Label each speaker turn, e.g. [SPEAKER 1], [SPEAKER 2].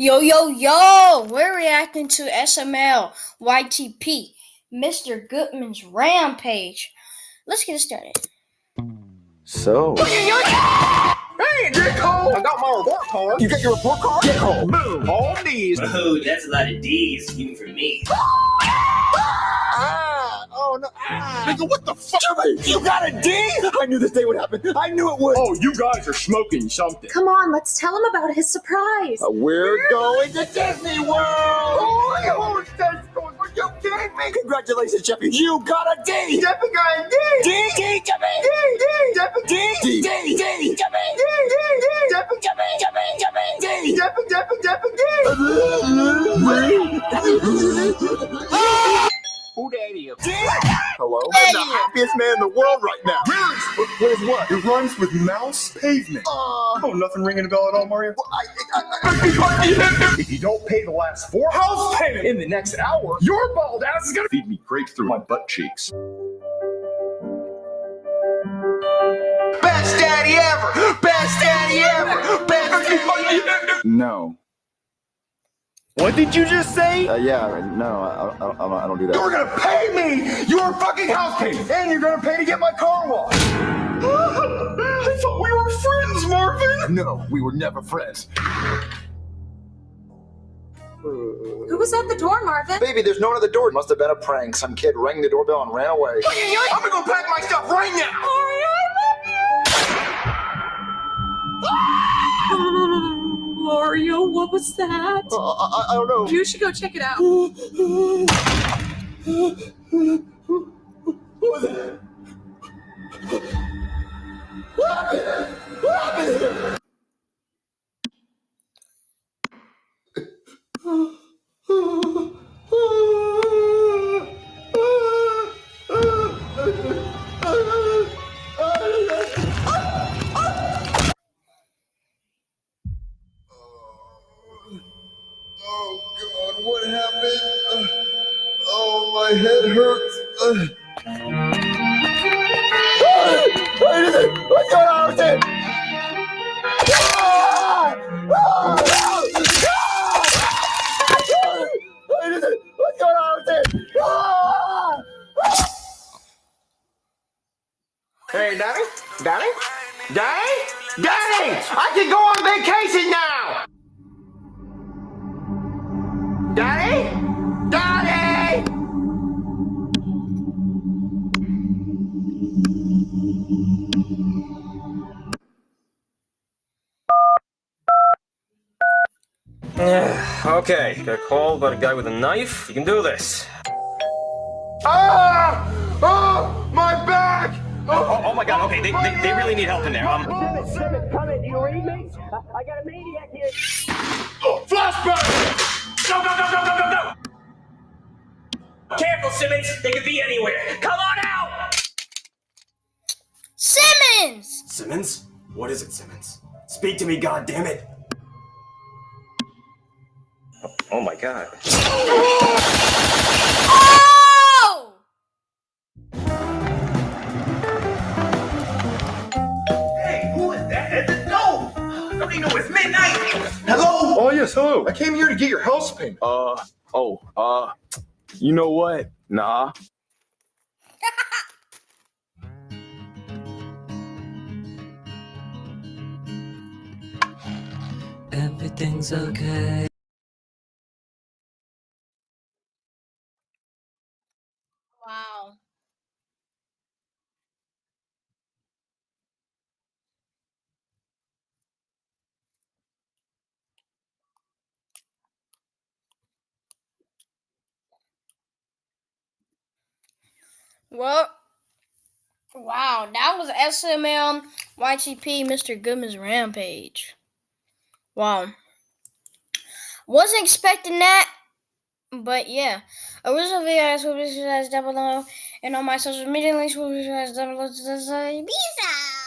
[SPEAKER 1] Yo, yo, yo! We're reacting to SML YTP, Mr. Goodman's Rampage. Let's get started.
[SPEAKER 2] So.
[SPEAKER 3] Hey, get home! I got my report card. You got your report card? Get home. Boom. All D's.
[SPEAKER 4] Oh, that's a lot of D's, even for me.
[SPEAKER 3] Ah! Oh no! Ah. Nigga, what the fuck? Jimmy, you got a D? I knew this day would happen. I knew it would.
[SPEAKER 5] Oh, you guys are smoking something.
[SPEAKER 6] Come on, let's tell him about his surprise.
[SPEAKER 3] Uh, we're going to Disney World. Oh, you won't Are you kidding me? Congratulations, Jeffy. You got a D. Jeffy got a D. D. D. Jeffy. D. D. Jeffy. D. D. D. D. Jeffy. D. D. D. Jeffy. Jeffy. Jeffy. Jeffy. D. Jeffy. Jeffy. Jeffy. D. Who daddy is? Hello? I'm the happiest man in the world right now. Really? What is what?
[SPEAKER 5] It runs with mouse pavement.
[SPEAKER 3] Uh,
[SPEAKER 5] oh, nothing ringing a bell at all, Mario?
[SPEAKER 3] well, I, I,
[SPEAKER 5] If you don't pay the last four house payment in the next hour, your bald ass is gonna feed me grapes through my butt cheeks.
[SPEAKER 3] Best daddy ever! Best daddy ever! Best daddy ever!
[SPEAKER 2] No.
[SPEAKER 5] What did you just say?
[SPEAKER 2] Uh, yeah, no, I, I, I, don't- I don't do
[SPEAKER 3] You're gonna pay me your fucking house payment, and you're gonna pay to get my car washed. I thought we were friends, Marvin. No, we were never friends.
[SPEAKER 6] Who was at the door, Marvin?
[SPEAKER 2] Baby, there's no one at the door. Must have been a prank. Some kid rang the doorbell and ran away.
[SPEAKER 3] I'm gonna go pack my stuff right now.
[SPEAKER 6] Mario, what was that?
[SPEAKER 3] Uh, I, I don't know.
[SPEAKER 6] You should go check it out.
[SPEAKER 3] Oh my head hurts. What's going on with it? What is going on with it? Hey, Daddy? Daddy? Daddy? Daddy! I can go on vacation now! Daddy!
[SPEAKER 7] Okay, got a call about a guy with a knife. You can do this.
[SPEAKER 3] Ah! Oh! My back!
[SPEAKER 7] Oh, oh my god, okay, they, they, they really need help in there. Um,
[SPEAKER 3] Simmons, Simmons, come in. Do you read me? I got a maniac here. Flashback!
[SPEAKER 4] Go, go, go, go, go, go, go! Careful, Simmons. They could be anywhere. Come on out!
[SPEAKER 1] Simmons!
[SPEAKER 7] Simmons? What is it, Simmons? Speak to me, God damn it! Oh, my god.
[SPEAKER 1] Oh!
[SPEAKER 4] Hey, who is that at the door? Don't even know it's midnight.
[SPEAKER 5] Hello? Oh, yes, hello. I came here to get your house payment. Uh, oh, uh, you know what? Nah.
[SPEAKER 8] Everything's okay.
[SPEAKER 1] Wow. Well, wow, that was SML YTP Mr. Goodman's Rampage. Wow. Wasn't expecting that, but yeah. Original videos will be visualized down below, and on my social media links will be visualized down below. Peace out!